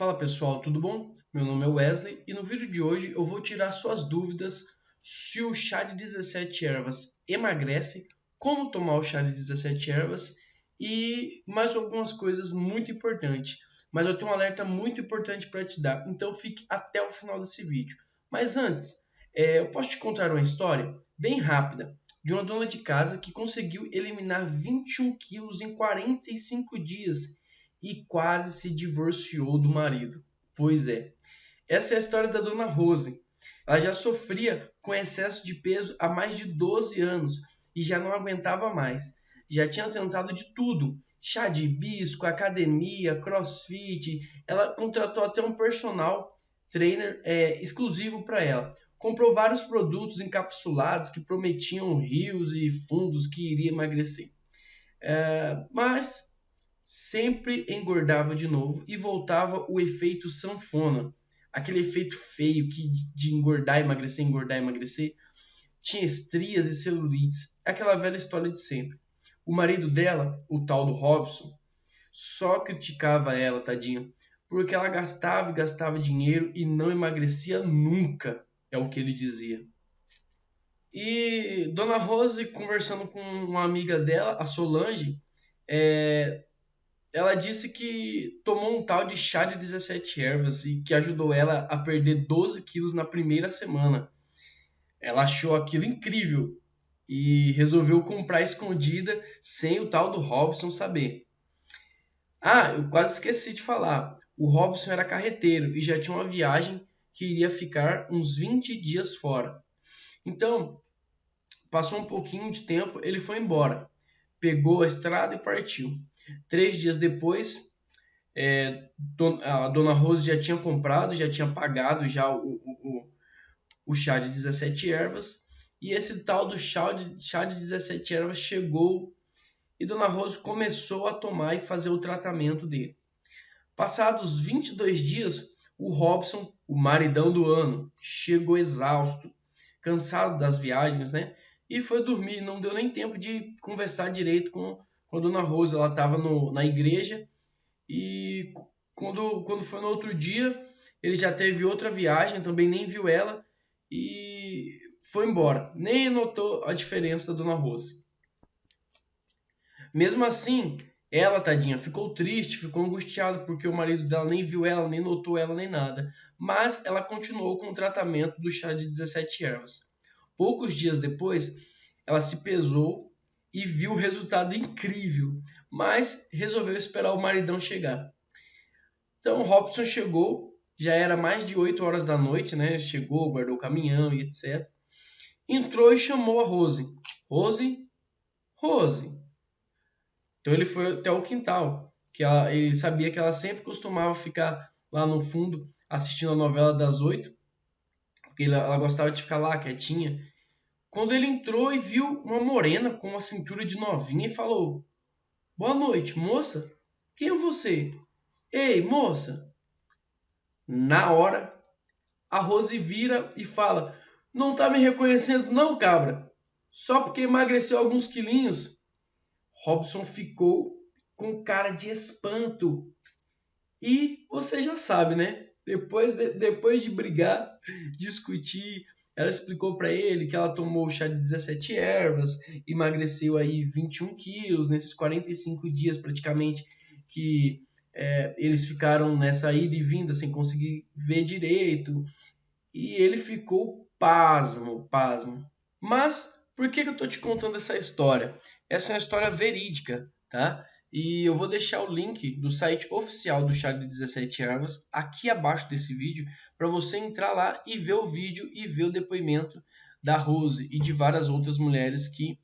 Fala pessoal, tudo bom? Meu nome é Wesley e no vídeo de hoje eu vou tirar suas dúvidas se o chá de 17 ervas emagrece, como tomar o chá de 17 ervas e mais algumas coisas muito importantes. Mas eu tenho um alerta muito importante para te dar, então fique até o final desse vídeo. Mas antes, é, eu posso te contar uma história bem rápida de uma dona de casa que conseguiu eliminar 21 quilos em 45 dias e quase se divorciou do marido. Pois é, essa é a história da dona Rose. Ela já sofria com excesso de peso há mais de 12 anos e já não aguentava mais. Já tinha tentado de tudo: chá de hibisco, academia, crossfit. Ela contratou até um personal trainer é, exclusivo para ela. Comprou vários produtos encapsulados que prometiam rios e fundos que iria emagrecer. É, mas sempre engordava de novo e voltava o efeito sanfona, aquele efeito feio que de engordar, emagrecer, engordar, emagrecer, tinha estrias e celulites, aquela velha história de sempre. O marido dela, o tal do Robson, só criticava ela, tadinha, porque ela gastava e gastava dinheiro e não emagrecia nunca, é o que ele dizia. E Dona Rose, conversando com uma amiga dela, a Solange, é, ela disse que tomou um tal de chá de 17 ervas e que ajudou ela a perder 12 quilos na primeira semana. Ela achou aquilo incrível e resolveu comprar escondida sem o tal do Robson saber. Ah, eu quase esqueci de falar. O Robson era carreteiro e já tinha uma viagem que iria ficar uns 20 dias fora. Então, passou um pouquinho de tempo, ele foi embora, pegou a estrada e partiu. Três dias depois, é, a dona Rose já tinha comprado, já tinha pagado já o, o, o chá de 17 ervas. E esse tal do chá de, chá de 17 ervas chegou e Dona Rose começou a tomar e fazer o tratamento dele. Passados 22 dias, o Robson, o maridão do ano, chegou exausto, cansado das viagens, né? E foi dormir, não deu nem tempo de conversar direito com quando a Dona Rosa ela estava na igreja e quando, quando foi no outro dia ele já teve outra viagem, também nem viu ela e foi embora. Nem notou a diferença da Dona Rose. Mesmo assim, ela, tadinha, ficou triste, ficou angustiada porque o marido dela nem viu ela, nem notou ela, nem nada. Mas ela continuou com o tratamento do chá de 17 ervas. Poucos dias depois, ela se pesou e viu o resultado incrível, mas resolveu esperar o maridão chegar. Então Robson chegou, já era mais de 8 horas da noite, né? Chegou, guardou o caminhão e etc. Entrou e chamou a Rose. Rose, Rose. Então ele foi até o quintal, que ela, ele sabia que ela sempre costumava ficar lá no fundo assistindo a novela das oito, porque ela, ela gostava de ficar lá quietinha quando ele entrou e viu uma morena com uma cintura de novinha e falou: Boa noite, moça. Quem é você? Ei, moça. Na hora, a Rose vira e fala: Não tá me reconhecendo, não, cabra. Só porque emagreceu alguns quilinhos. Robson ficou com cara de espanto. E você já sabe, né? Depois de, depois de brigar, discutir, ela explicou para ele que ela tomou chá de 17 ervas, emagreceu aí 21 quilos nesses 45 dias praticamente que é, eles ficaram nessa ida e vinda sem conseguir ver direito. E ele ficou pasmo, pasmo. Mas por que, que eu estou te contando essa história? Essa é uma história verídica, tá? E eu vou deixar o link do site oficial do Chá de 17 Ervas aqui abaixo desse vídeo para você entrar lá e ver o vídeo e ver o depoimento da Rose e de várias outras mulheres que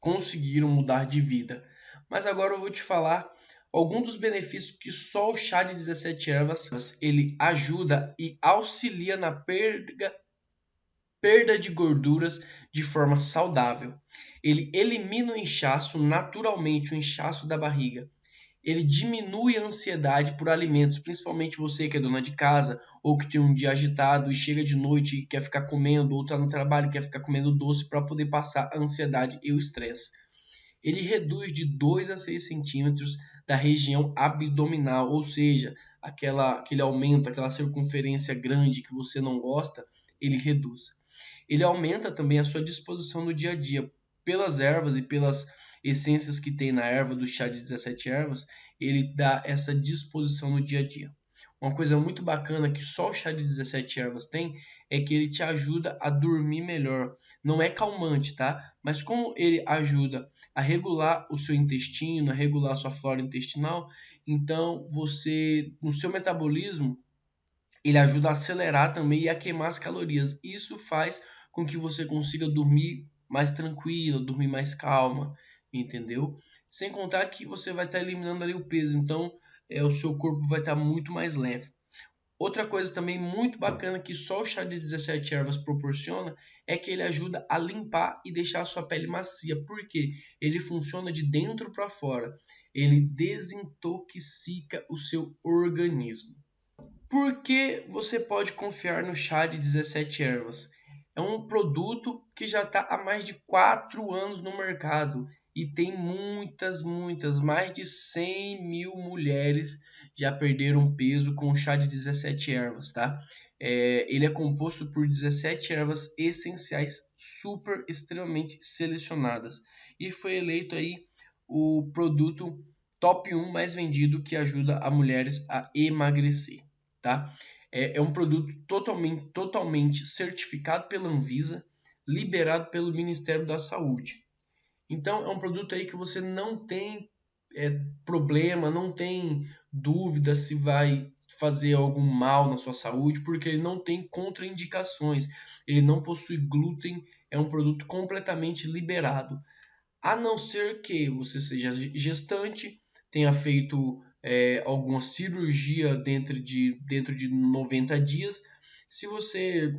conseguiram mudar de vida. Mas agora eu vou te falar alguns dos benefícios que só o chá de 17 ervas ele ajuda e auxilia na perda perda de gorduras de forma saudável. Ele elimina o inchaço naturalmente, o inchaço da barriga. Ele diminui a ansiedade por alimentos, principalmente você que é dona de casa ou que tem um dia agitado e chega de noite e quer ficar comendo, ou está no trabalho e quer ficar comendo doce para poder passar a ansiedade e o estresse. Ele reduz de 2 a 6 centímetros da região abdominal, ou seja, aquela, aquele aumento, aquela circunferência grande que você não gosta, ele reduz. Ele aumenta também a sua disposição no dia a dia. Pelas ervas e pelas essências que tem na erva do chá de 17 ervas, ele dá essa disposição no dia a dia. Uma coisa muito bacana que só o chá de 17 ervas tem é que ele te ajuda a dormir melhor. Não é calmante, tá? Mas como ele ajuda a regular o seu intestino, a regular a sua flora intestinal, então você, no seu metabolismo, ele ajuda a acelerar também e a queimar as calorias. Isso faz com que você consiga dormir mais tranquilo, dormir mais calma, entendeu? Sem contar que você vai estar eliminando ali o peso. Então, é, o seu corpo vai estar muito mais leve. Outra coisa também muito bacana que só o chá de 17 ervas proporciona é que ele ajuda a limpar e deixar a sua pele macia, porque ele funciona de dentro para fora. Ele desintoxica o seu organismo. Por que você pode confiar no chá de 17 ervas? É um produto que já está há mais de 4 anos no mercado e tem muitas, muitas, mais de 100 mil mulheres já perderam peso com o chá de 17 ervas, tá? É, ele é composto por 17 ervas essenciais super extremamente selecionadas e foi eleito aí o produto top 1 mais vendido que ajuda a mulheres a emagrecer, tá? É, é um produto totalmente, totalmente certificado pela Anvisa, liberado pelo Ministério da Saúde. Então é um produto aí que você não tem é, problema, não tem dúvida se vai fazer algum mal na sua saúde, porque ele não tem contraindicações, ele não possui glúten, é um produto completamente liberado. A não ser que você seja gestante, tenha feito é, alguma cirurgia dentro de, dentro de 90 dias. Se você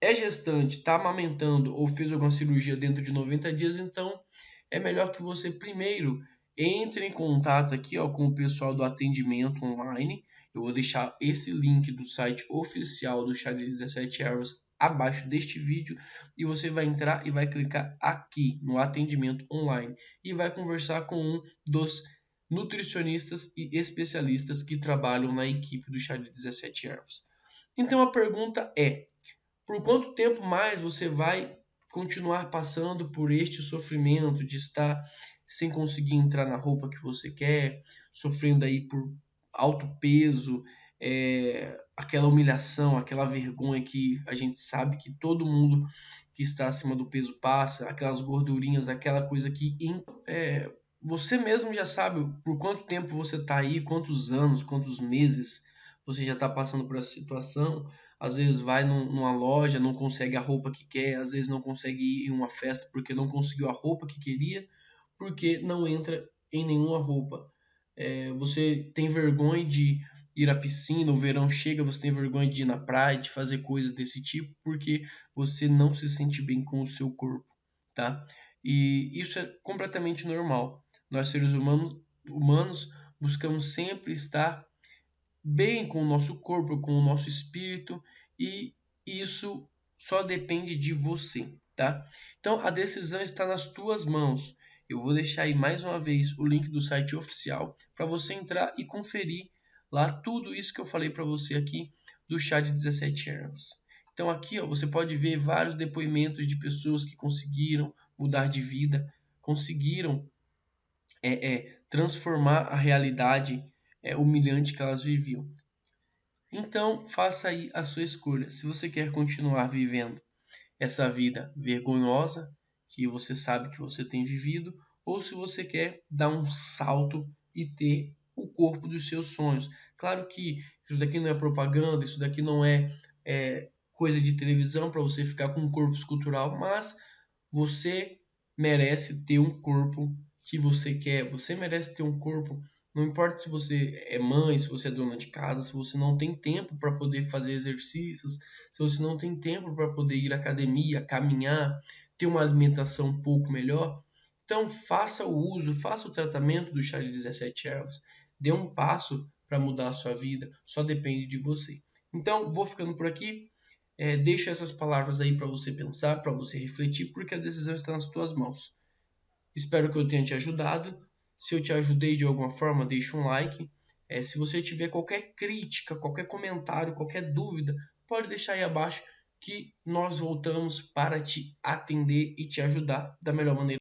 é gestante, está amamentando ou fez alguma cirurgia dentro de 90 dias, então é melhor que você primeiro entre em contato aqui ó, com o pessoal do atendimento online. Eu vou deixar esse link do site oficial do Chá de 17 Ervas abaixo deste vídeo e você vai entrar e vai clicar aqui no atendimento online e vai conversar com um dos nutricionistas e especialistas que trabalham na equipe do Chá de 17 Ervas. Então a pergunta é: por quanto tempo mais você vai continuar passando por este sofrimento de estar sem conseguir entrar na roupa que você quer, sofrendo aí por alto peso, é, aquela humilhação, aquela vergonha que a gente sabe que todo mundo que está acima do peso passa, aquelas gordurinhas, aquela coisa que é, você mesmo já sabe por quanto tempo você está aí, quantos anos, quantos meses você já está passando por essa situação às vezes vai num, numa loja, não consegue a roupa que quer, às vezes não consegue ir em uma festa porque não conseguiu a roupa que queria, porque não entra em nenhuma roupa. É, você tem vergonha de ir à piscina, o verão chega, você tem vergonha de ir na praia, de fazer coisas desse tipo, porque você não se sente bem com o seu corpo, tá? E isso é completamente normal. Nós seres humanos, humanos buscamos sempre estar bem com o nosso corpo, com o nosso espírito e isso só depende de você, tá? Então a decisão está nas tuas mãos. Eu vou deixar aí mais uma vez o link do site oficial para você entrar e conferir lá tudo isso que eu falei para você aqui do chá de 17 ervas. Então aqui ó, você pode ver vários depoimentos de pessoas que conseguiram mudar de vida, conseguiram é, é, transformar a realidade é, humilhante que elas viviam. Então, faça aí a sua escolha. Se você quer continuar vivendo essa vida vergonhosa que você sabe que você tem vivido, ou se você quer dar um salto e ter o corpo dos seus sonhos. Claro que isso daqui não é propaganda, isso daqui não é, é coisa de televisão para você ficar com um corpo escultural, mas você merece ter um corpo que você quer, você merece ter um corpo não importa se você é mãe, se você é dona de casa, se você não tem tempo para poder fazer exercícios, se você não tem tempo para poder ir à academia, caminhar, ter uma alimentação um pouco melhor, então faça o uso, faça o tratamento do chá de 17 ervas. Dê um passo para mudar a sua vida, só depende de você. Então, vou ficando por aqui. É, deixo essas palavras aí para você pensar, para você refletir, porque a decisão está nas tuas mãos. Espero que eu tenha te ajudado. Se eu te ajudei de alguma forma, deixa um like. É, se você tiver qualquer crítica, qualquer comentário, qualquer dúvida, pode deixar aí abaixo que nós voltamos para te atender e te ajudar da melhor maneira